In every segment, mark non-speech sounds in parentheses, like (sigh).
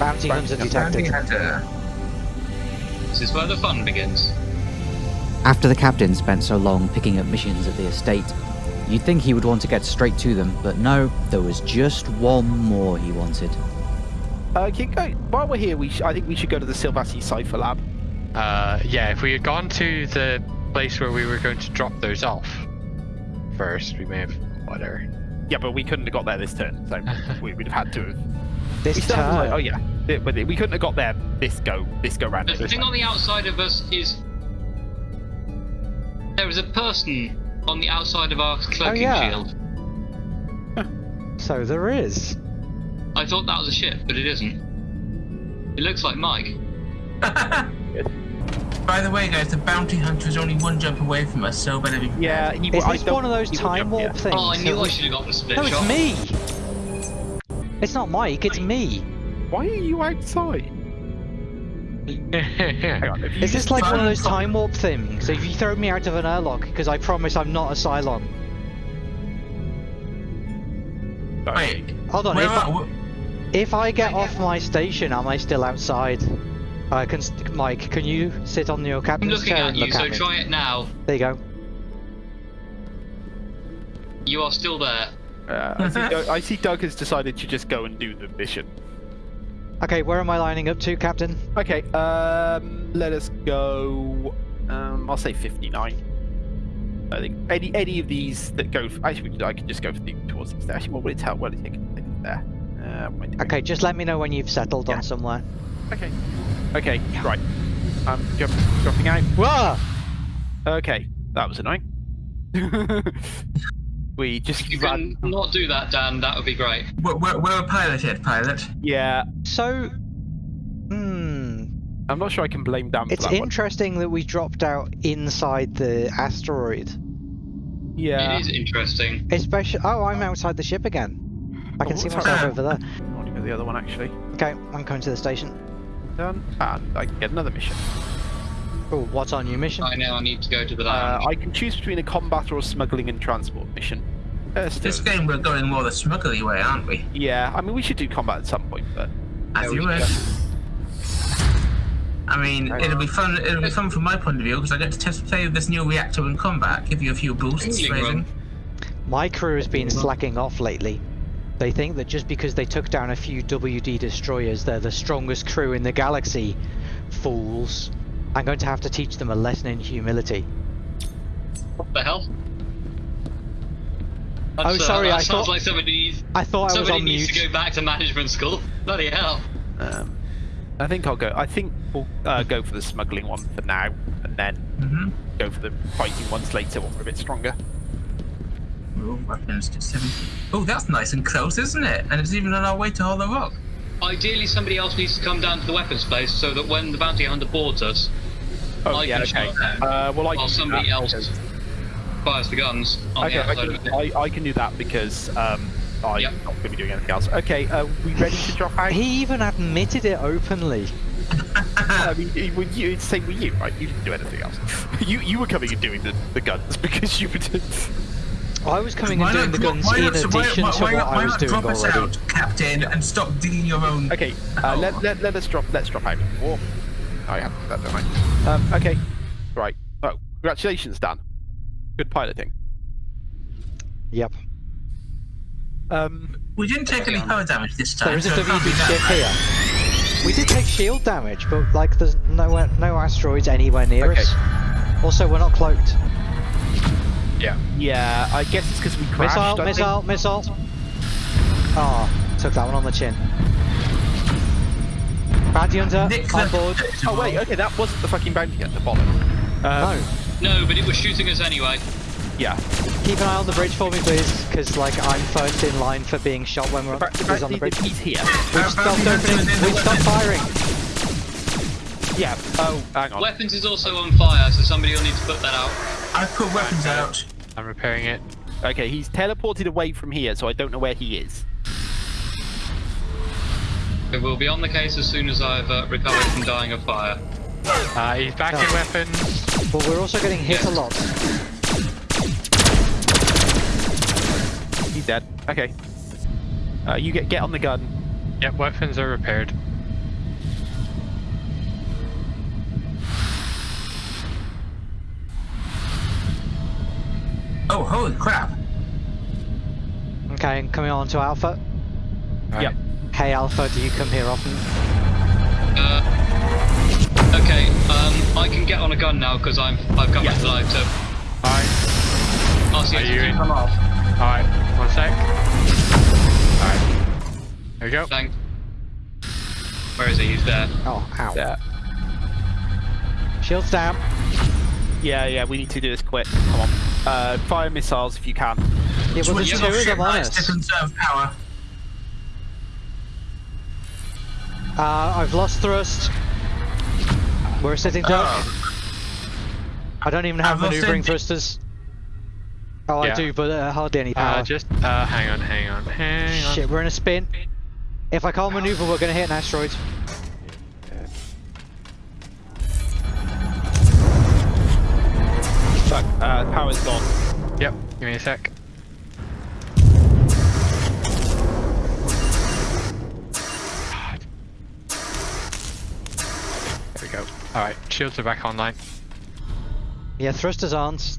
Bounty hunter detected. hunter. This is where the fun begins. After the captain spent so long picking up missions at the estate, you'd think he would want to get straight to them, but no, there was just one more he wanted. Uh, keep going. While we're here, we sh- I think we should go to the Silvassi Cipher Lab. Uh, yeah, if we had gone to the place where we were going to drop those off first, we may have whatever. Yeah, but we couldn't have got there this turn, so (laughs) we would have had to have. This We still have, like, oh yeah, we couldn't have got there this go this go round. The this thing time. on the outside of us is there is a person on the outside of our oh, cloaking oh, yeah. shield. (laughs) So there is. I thought that was a ship, but it isn't. It looks like Mike. (laughs) By the way, guys, the bounty hunter is only one jump away from us, so better be. Yeah, he. Is I this one of those time jump warp here. things? Oh, I that knew I should have got the split No, it's me. It's not Mike. It's me. Why are you outside? (laughs) On. Is this like one of those time warp things? So if you throw me out of an airlock, because I promise I'm not a Cylon. Wait, Hold on. where If I, if I get off my station, am I still outside? Uh, can Mike, can you sit on your captain's I'm looking chair at and you, look so at me? try it now. There you go. You are still there. Uh, I, see Doug, I see Doug has decided to just go and do the mission. Okay, where am I lining up to, Captain? Okay, um, let us go. Um, I'll say 59. I think any any of these that go. actually, I can just go for the towards the Actually, what will it tell? What will it take? take there. Uh, what am I doing? Okay, just let me know when you've settled Yeah. on somewhere. Okay. Okay. Right. I'm jump, dropping out. Whoa! Okay, that was annoying. (laughs) we just If you ran. can not do that, Dan, that would be great. where, where, where a pilot hit, pilot? Yeah, So, hmm, I'm not sure I can blame Dan for it's that one. interesting that we dropped out inside the asteroid. Yeah. It is interesting. Especially, oh, I'm outside the ship again. I can Oh, see myself over there. I want to go the other one actually. Okay, I'm coming to the station. Done. And I can get another mission. Oh, what's our new mission? I know I need to go to the Uh. I can choose between a combat or a smuggling and transport mission. Still- This game we're going more the smuggly way, aren't we? Yeah, I mean we should do combat at some point, but As you wish. I mean, it'll be fun. It'll be fun from my point of view because I get to test play with this new reactor in combat, give you a few boosts, Tingling My crew has been slacking off lately. They think that just because they took down a few WD destroyers, they're the strongest crew in the galaxy. Fools. I'm going to have to teach them a lesson in humility. What the hell? Oh, That's, uh, sorry, that I sounds thought- like somebody needs, I thought I was somebody on needs mute. to go back to management school. (laughs) Bloody hell. um, I think I'll go. I think we'll uh, go for the smuggling one for now, and then Mm-hmm. go for the fighting ones later when we're a bit stronger. Ooh, weapons to seven. Oh, that's nice and close, isn't it? And it's even on our way to Hollow Rock. Ideally, somebody else needs to come down to the weapons place so that when the bounty hunter boards us, Oh I yeah, can okay. shoot them Uh, well, I while somebody that else because- fires the guns on Okay, the I can, of it. I, I can do that because um, I'm Yep. not going to be doing anything else. Okay, uh, we ready to drop out? He even admitted it openly. (laughs) I mean, it- with you, it's the same with you, right? You didn't do anything else. You you were coming and doing the, the guns (laughs) because you were. Doing... I was coming and doing not the guns why in not- why- addition why- to why what not- I why was not doing drop us already. out, Captain, and stop digging your own. Okay, uh, Oh. let, let, let us drop. Let's drop out. War. Oh, yeah, that don't I? Um, okay, right. Oh, congratulations, Dan. Good piloting. Yep. Um, We didn't take any power damage this time. There is so it can't be WD that ship here. We did take shield damage, but like there's no no asteroids anywhere near Okay. us. Also, we're not cloaked. yeah, Yeah, I guess it's because we crashed. Missile, I think. missile, missile. Oh, took that one on the chin. Bounty hunter Nick on the- board. Oh wait, okay, that wasn't the fucking bounty at the bottom. Um, No, No, but it was shooting us anyway. Yeah. keep an eye on the bridge for me, please, because like I'm first in line for being shot when we're on, The who's on the bridge. he's here. We've stopped opening. We've stopped firing. Yeah. Oh, hang on. Weapons is also on fire, so somebody will need to put that out. I've put weapons out. I'm repairing it. Okay, he's teleported away from here, so I don't know where he is. It will be on the case as soon as I've uh, recovered from dying of fire. Uh, he's back No. in weapons. But we're also getting hit a lot. He's dead. Okay. Uh, you get get on the gun. Yep, weapons are repaired. Oh, holy crap! Okay, coming on to Alpha. Right. Yep. Hey Alpha, do you come here often? Uh okay, um, I can get on a gun now because I'm I've got Yeah. my flag. So Alright, I'll see are you in? Come off. Alright, one sec. Alright. There we go. Thank. Where is he? He's there. Oh, ow. Yeah. Shields down. Yeah, yeah, we need to do this quick. Come on. Uh, fire missiles if you can. Yeah, well, there's Switching two off of ship them on lights to conserve power. Uh, I've lost thrust. We're sitting duck. Oh, I don't even have maneuvering thrusters. Oh, I do, but uh, hardly any power. Uh, just, uh, hang on, hang on, hang on. Shit, we're in a spin. If I can't maneuver, we're gonna hit an asteroid. Fuck, uh, power's gone. Yep, give me a sec. Alright, shields are back online. Yeah, thrusters aren't.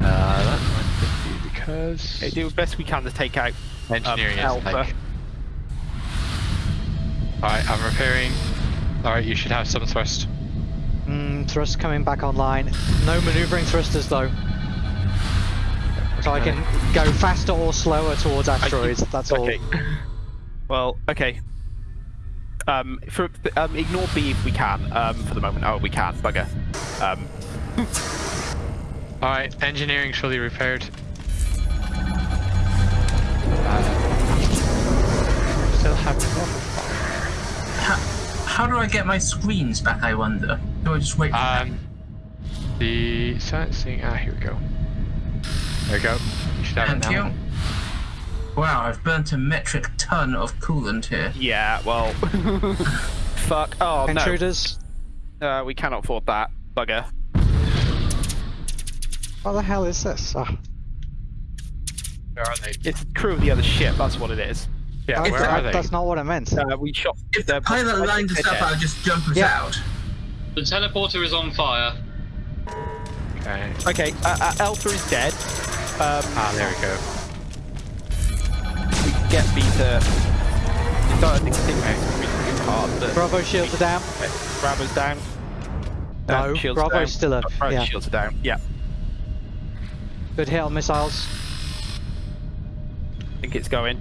Uh, that might be because Okay, do the best we can to take out. engineering um, Alpha. Alright, I'm repairing. Alright, you should have some thrust. Mm, thrust coming back online. No maneuvering thrusters though. So I can go faster or slower towards asteroids. That's all. Well, okay. Um, for um, ignore B if we can. Um, for the moment. Oh, we can. Bugger. Um, Alright, engineering fully repaired. Uh, still have to how, how do I get my screens back? I wonder. Do I just wait? For them? Um, the sensing. Ah, here we go. There we go. You should have Thank it now. you. Wow, I've burnt a metric ton of coolant here. yeah. Well. (laughs) Fuck. Oh no. Intruders. Uh, we cannot afford that. Bugger. What the hell is this? Oh, Where are they? It's the crew of the other ship. That's what it is. Yeah, that- where are they? That's not what I meant. Uh, we shot. If the pilot I lined us up. I'll just jump us Yeah. out. The teleporter is on fire. Okay. Okay. Uh, uh, Alpha is dead. Um, Ah, there we go. We can get B to. It's not, I think it's really hard, but Bravo shields are down. Bravo's down. No, shields Bravo's down. still up, Bravo's yeah. shields are down. Yeah, Good hit on missiles. I think it's going.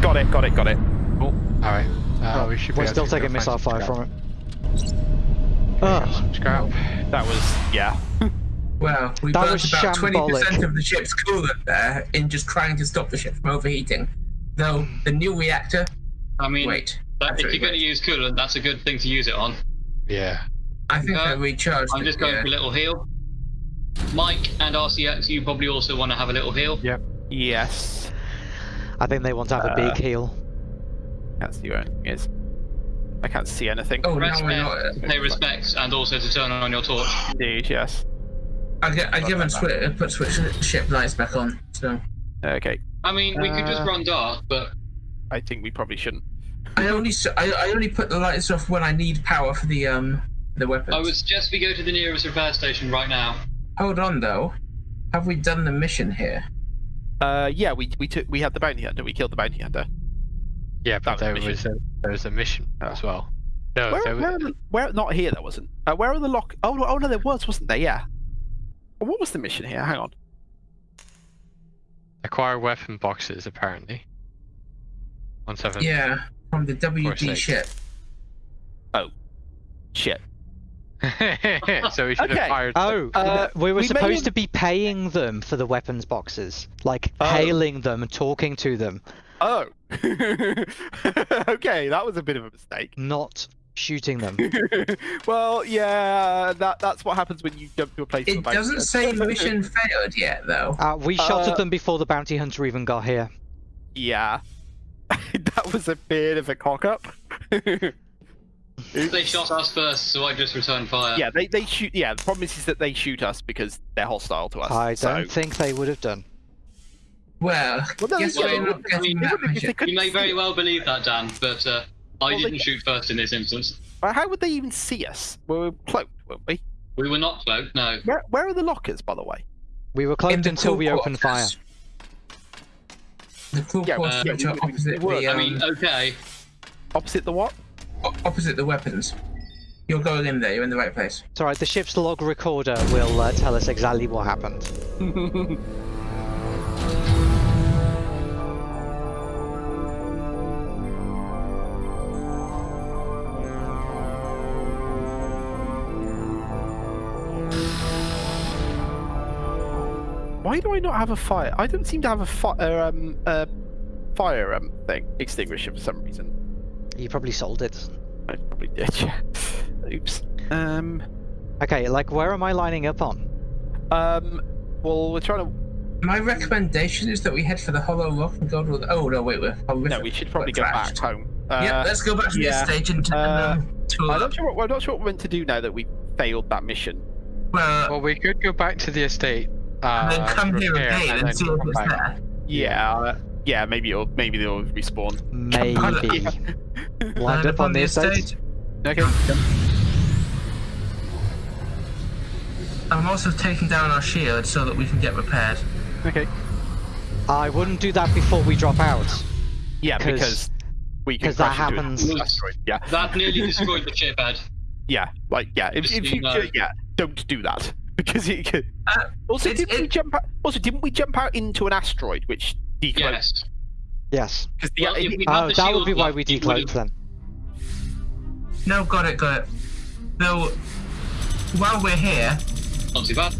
Got it. Got it. Got it. Cool. Alright. Uh, Oh, we should We're still taking missile fire scrap. from it. There we go, Ugh. some Scrap. That was yeah. (laughs) Well, we That burnt about shambolic. 20% of the ship's coolant there in just trying to stop the ship from overheating. Though the new reactor. I mean, Wait. that, if you're going to use coolant, that's a good thing to use it on. Yeah. I think Uh, I recharged. I'm just going yeah. for a little heal. Mike and RCX, you probably also want to have a little heal. Yep. Yes. I think they want to have a Uh, big heal. Can't see where anything is. I can't see anything. Oh, Press now we're not. to pay respects and also to turn on your torch. Indeed. Yes. I, gi- I give and swi- put switch ship lights back on. So Okay. I mean, we could just Uh, run dark, but I think we probably shouldn't. I only s- I, I only put the lights off when I need power for the um the weapons. I would suggest we go to the nearest repair station right now. Hold on though. Have we done the mission here? Uh, yeah, we we took we had the bounty hunter. We killed the bounty hunter. Yeah, but That there was a was a there was a mission Oh. as well. No, Where, there was, where, where? Not here. There wasn't. Uh, where are the lock? Oh, oh no, there was, wasn't there? Yeah. Well, What was the mission here? Hang on. acquire weapon boxes apparently. One seven. Yeah, from the WD sake. ship. Shit. (laughs) so we should Okay. have fired. Oh, Uh, we were we supposed have- to be paying them for the weapons boxes, like Oh. hailing them talking to them, Oh. (laughs) okay, that was a bit of a mistake. not shooting them. (laughs) well, yeah, that that's what happens when you jump to a place. with a It doesn't say mission (laughs) failed yet though. Uh, we shot Uh, at them before the bounty hunter even got here. Yeah. (laughs) that was a bit of a cock up. They shot us first, so I just returned fire. yeah, they, they shoot. Yeah, the problem is, is that they shoot us because they're hostile to us. I so- don't think they would have done. Well, Well, no, guess yeah, we're not would- getting I mean, that they would if mission. they couldn't You may very well believe that, Dan, but uh, I Well, didn't shoot first in this instance. But how would they even see us? We were cloaked, weren't we? We were not cloaked, no. Where, where are the lockers, by the way? We were cloaked until we opened fire. The crew Yeah, quarters yeah, which are opposite we were. the I um, mean, okay. Opposite the what? o- opposite the weapons. You're going in there. You're in the right place. It's alright, the ship's log recorder will uh, tell us exactly what happened. (laughs) Why do I not have a fire? I don't seem to have a fire um uh, fire um thing extinguisher for some reason. You probably sold it. I probably did. (laughs) Yeah. Oops. Um. Okay, like where am I lining up on? Um. Well, we're trying to. My recommendation is that we head for the Hollow Rock and go to the. Oh no, wait, we're. No, we should probably go back trashed. home. Uh, yeah, let's go back to yeah. the stage and, Uh, and um, I'm not sure. What, I'm not sure what we're meant to do now that we failed that mission. Well, Well, we could go back to the estate. Uh, and then come here repair, again and and see if come it's back. there. Yeah. uh, yeah. Maybe it'll. Maybe they'll respawn. Maybe. (laughs) Lined Land up on the estate? Okay. I'm also taking down our shield so that we can get repaired. Okay. I wouldn't do that before we drop out. Yeah, 'Cause- because we can 'cause that crash into an happens- Yeah. That nearly destroyed the ship, Ed. Yeah. Like yeah. If, if you you know. yeah, don't do that because it could. Uh, Also, didn't we jump? Out, also, didn't we jump out into an asteroid which decloaked? Yes. Yes. Because the Well, if we- Oh, the that would shield be why up, we it would've- decloaked then. No, got it, got it. Though, while we're here, Not too bad.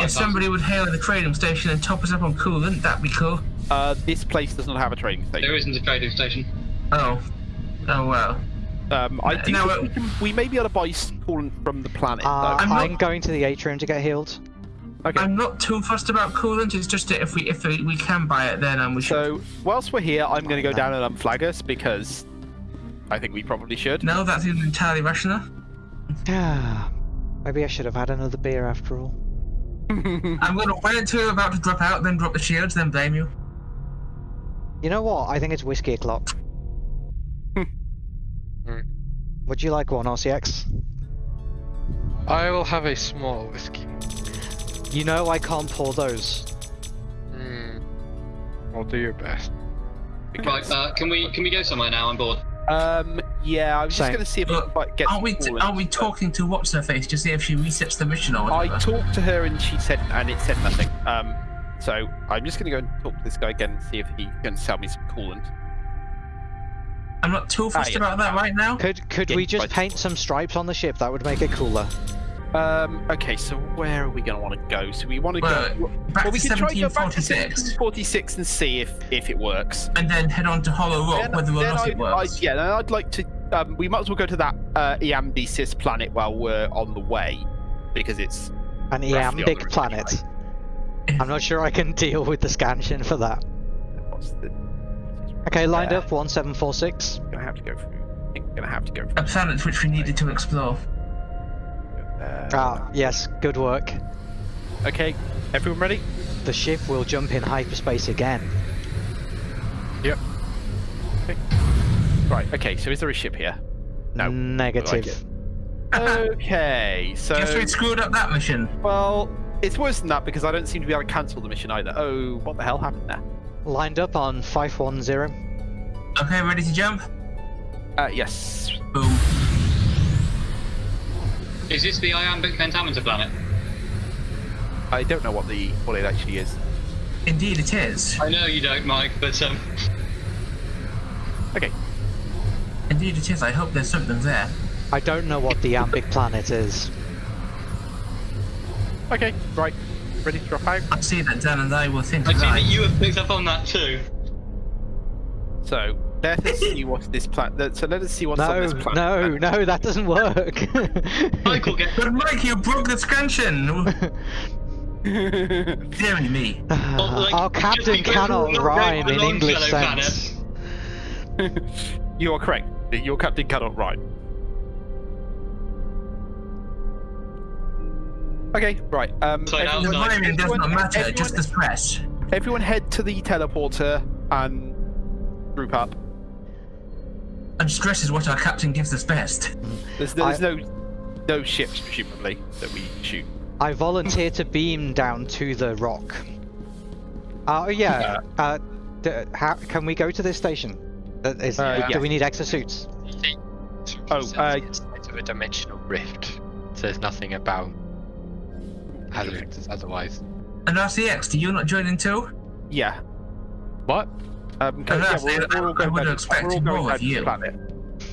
if somebody would hail the trading station and top us up on coolant, that'd be cool. uh, this place does not have a trading station. There isn't a trading station. Oh. Oh well. Um, I do No, uh, we, can, we may be able to buy coolant from the planet. Uh. I'm I'm, not- going to the atrium to get healed. Okay. I'm not too fussed about coolant. It's just that if we if we, we can buy it, then um, we should. So whilst we're here, I'm going to go down and unflag us because I think we probably should. No, that seems entirely rational. Ah, (sighs) Maybe I should have had another beer after all. (laughs) I'm gonna wait until you're about to drop out, then drop the shields, then blame you. You know what? I think it's whiskey o'clock. Would you like one, RCX? I will have a small whiskey. You know I can't pour those. Hmm. I'll do your best. Right, uh, can we can we go somewhere now? I'm bored. Um, yeah, I was just going to see if we Look, could like, get. Aren't we some coolant, aren't we but- talking to what's her face to see if she resets the mission or I talked to her and she said, and it said nothing. Um, so I'm just going to go and talk to this guy again and see if he can sell me some coolant. I'm not too fussed yeah. about that right now. Could could Yeah, we just right. paint some stripes on the ship? That would make it cooler. Um, okay, so where are we going to want to go? So we want to Well, go. Back well, we to can try to go back to 1746, 46 and see if if it works. and then head on to Hollow Rock, Then- whether or not it I'd- works. I'd- yeah, then I'd like to. Um, we might as well go to that uh, Eamdesis planet while we're on the way, because it's An Roughly on the iambic route planet. I'm not sure I can (laughs) deal with the scansion for that. what's the. Okay, lined There. up, 1746. Gonna have to go through. I think we're gonna have to go through. A through. planet which we needed to explore. Uh, Ah, yes, good work. Okay, everyone ready? The ship will jump in hyperspace again. Yep. Right. Okay. So is there a ship here? No. Negative. Okay. So Guess we screwed up that mission. well, it's worse than that because I don't seem to be able to cancel the mission either. Oh, what the hell happened there? Lined up on 510. Okay, ready to jump? Uh, yes. Boom. Is this the iambic pentameter planet? I don't know what the what it actually is. Indeed, it is. I know you don't, Mike, but um, Okay. Indeed, it is. I hope there's something there. I don't know what the iambic planet is. Okay. Right. Ready to drop out. I see that Dan and I were thinking. I see that you have picked up on that too. So let us see what this planet. So let us see what's on No, this planet. no, uh, no, that doesn't work. (laughs) Michael, get But Mike, you broke the scansion! (laughs) Deary me. Ah, well, like, Our captain cannot rhyme in English sense. (laughs) you are correct. Your captain cannot ride. Okay, right. Um, So now- The No, rhyming does not matter, everyone, just the stress. everyone head to the teleporter and group up. And stress is what our captain gives us best. There's, there's I- no no ships presumably that we shoot. I volunteer to beam down to the rock. Oh yeah. Uh, d- how, can we go to this station? Uh, is- Uh, do yeah. we need exosuits? Oh, uh, It's of a dimensional rift. Says nothing about hazards otherwise. And RCX, do you not join in too? Yeah. What? Um, I yeah, we're, we're all I would have expected we're all going more of you. planet.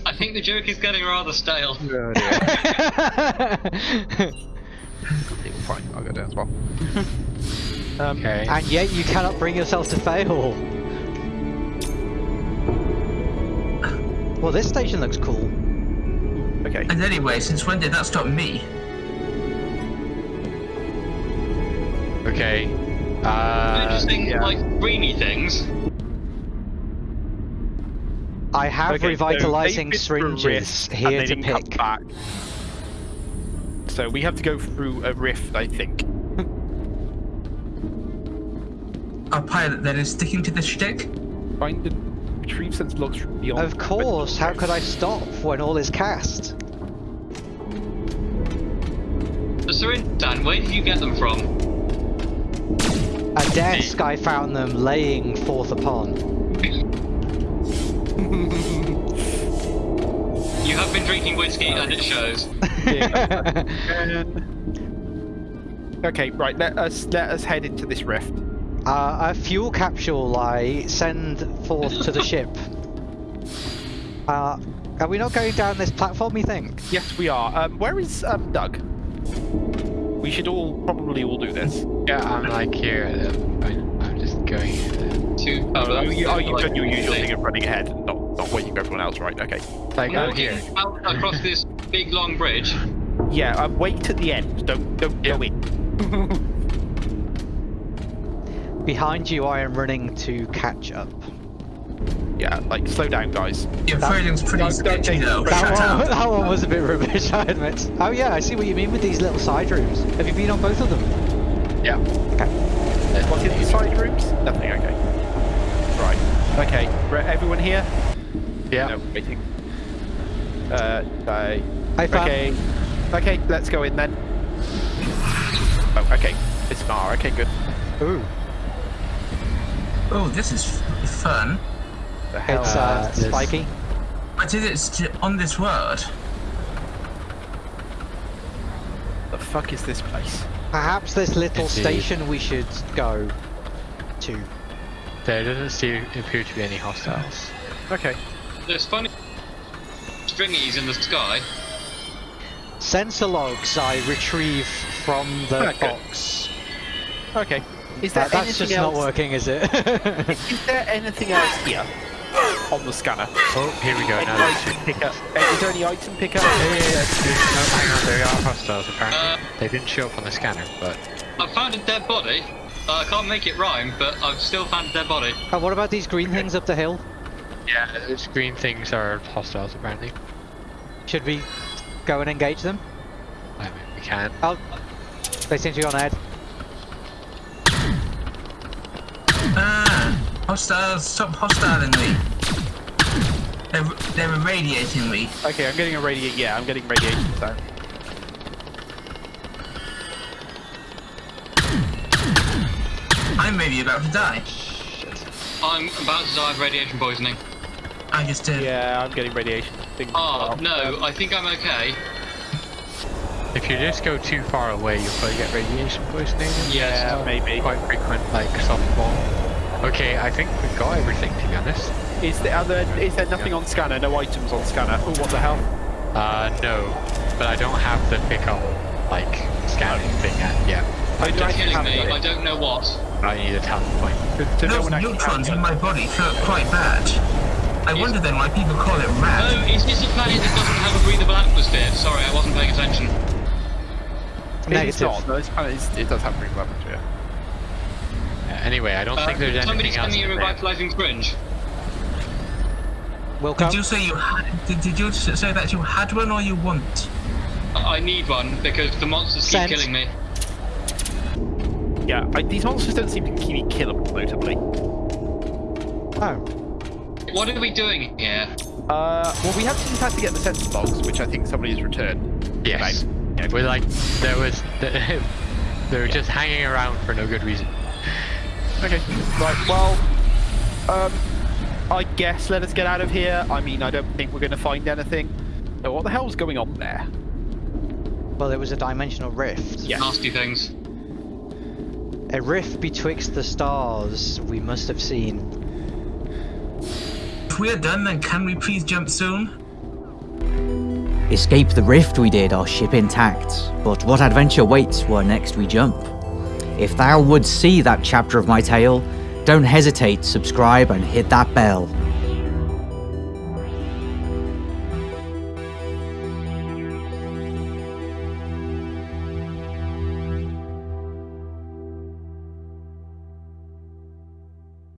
I think the joke is getting rather stale. Oh, (laughs) Fine, I'll go down as well. (laughs) um, Okay. and yet you cannot bring yourself to fail. Well, this station looks cool. Okay. And anyway, since when did that stop me? Okay. Uh, Interesting, yeah. like greeny things. I have Okay, revitalizing they've been through a syringes here to pick. Back. So we have to go through a rift, I think. Our pilot then is sticking to the shtick? Find and retrieve sense logs from beyond. Of course, how could I stop when all is cast? The syringe, Dan, where did you get them from? A desk I found them laying forth upon. (laughs) You have been drinking whiskey and it shows. (laughs) Okay, right. Let us let us head into this rift. Uh, a fuel capsule I send forth to the (laughs) ship. Uh, are we not going down this platform, you think? Yes, we are. Um, where is um, Doug? We should all probably all do this. yeah, I'm like here. I'm, I'm just going. To, Oh, you, oh, you've like, done your usual thing. thing of running ahead not, not waiting for everyone else, right? Okay. like I'm I'm here. out across this big long bridge. Yeah, um, wait at the end. Don't don't go in. (laughs) Behind you, I am running to catch up. Yeah, like slow down, guys. Your That- phrasing's pretty Don't- don't sketchy though. the That one, (laughs) that one was a bit rubbish, (laughs) I admit. Oh yeah, I see what you mean with these little side rooms. Have you been on both of them? Yeah. Okay. What's in the side rooms? Nothing. Okay. Right. Okay. Everyone here? Yeah. No, waiting. Uh, I. I found Okay. Okay, let's go in then. Oh, okay. It's an R. Okay, good. Ooh, Oh, this is f- fun. The hell? it's uh, this- spiky. But is it st- on this world? the fuck is this place? Perhaps this little Indeed. station we should go to. There doesn't seem, appear to be any hostiles. Okay. There's funny stringies in the sky. Sensor logs I retrieve from the Okay. box. Okay. Is there That, that's anything just else? not working, is it? (laughs) Is there anything else here on the scanner? Oh, here we go. Any Now there's item picker? Uh, Is there any item picker? Yeah, yeah, yeah. No, hang on. There are hostiles apparently. Uh, they didn't show up on the scanner, but I found a dead body. Uh, I can't make it rhyme, but I've still found a dead body. and what about these green things up the hill? yeah, those green things are hostiles apparently. Should we go and engage them? I mean, we can. Oh, they seem to be on ahead. Ah, hostiles, stop hostiling me. They're, they're irradiating me. Okay, I'm getting a radiate. Yeah, I'm getting radiation Sorry. I'm maybe about to die. I'm about to die of radiation poisoning. I just did. Yeah, I'm getting radiation. Things ah, Oh, well. no, I think I'm okay. If you just go too far away, you'll probably get radiation poisoning. Yeah, maybe. Quite frequent, like softball. Okay, I think we've got everything to be honest. Is there, are there, is there nothing on scanner? No items on scanner? Oh, what the hell? Uh, no, but I don't have the pickup, like, scanning thing yet. Yeah, Oh, do I It's killing have me. it? I don't know what. I need a talent point. So- so no Those one neutrons in my body felt quite bad. I Yes. wonder then why people call it Oh, rad. is this a planet that doesn't have a breathable atmosphere? Sorry, I wasn't paying attention. It is not. No, it's, kind of- it's- it does have breathable atmosphere. Yeah, anyway, I don't Uh, think there's anything else. send me a in there. revitalizing syringe. Will come. Did you say you had? Did, did you say that you had one or you want? I I need one because the monsters keep killing me. Yeah, I, these monsters don't seem to keep me killable, notably. Oh, What are we doing here? Uh, well, we have to just have to get the sensor logs, which I think somebody has returned. Yes. We're like, there was, (laughs) they were just hanging around for no good reason. Okay. Right. Well, um, I guess let us get out of here. I mean, I don't think we're going to find anything. So what the hell's going on there? Well, it was a dimensional rift. Yeah. Nasty things. A rift betwixt the stars we must have seen. If we're done, then can we please jump soon? Escape the rift we did, our ship intact. But what adventure waits where next we jump? If thou would see that chapter of my tale, don't hesitate, subscribe and hit that bell.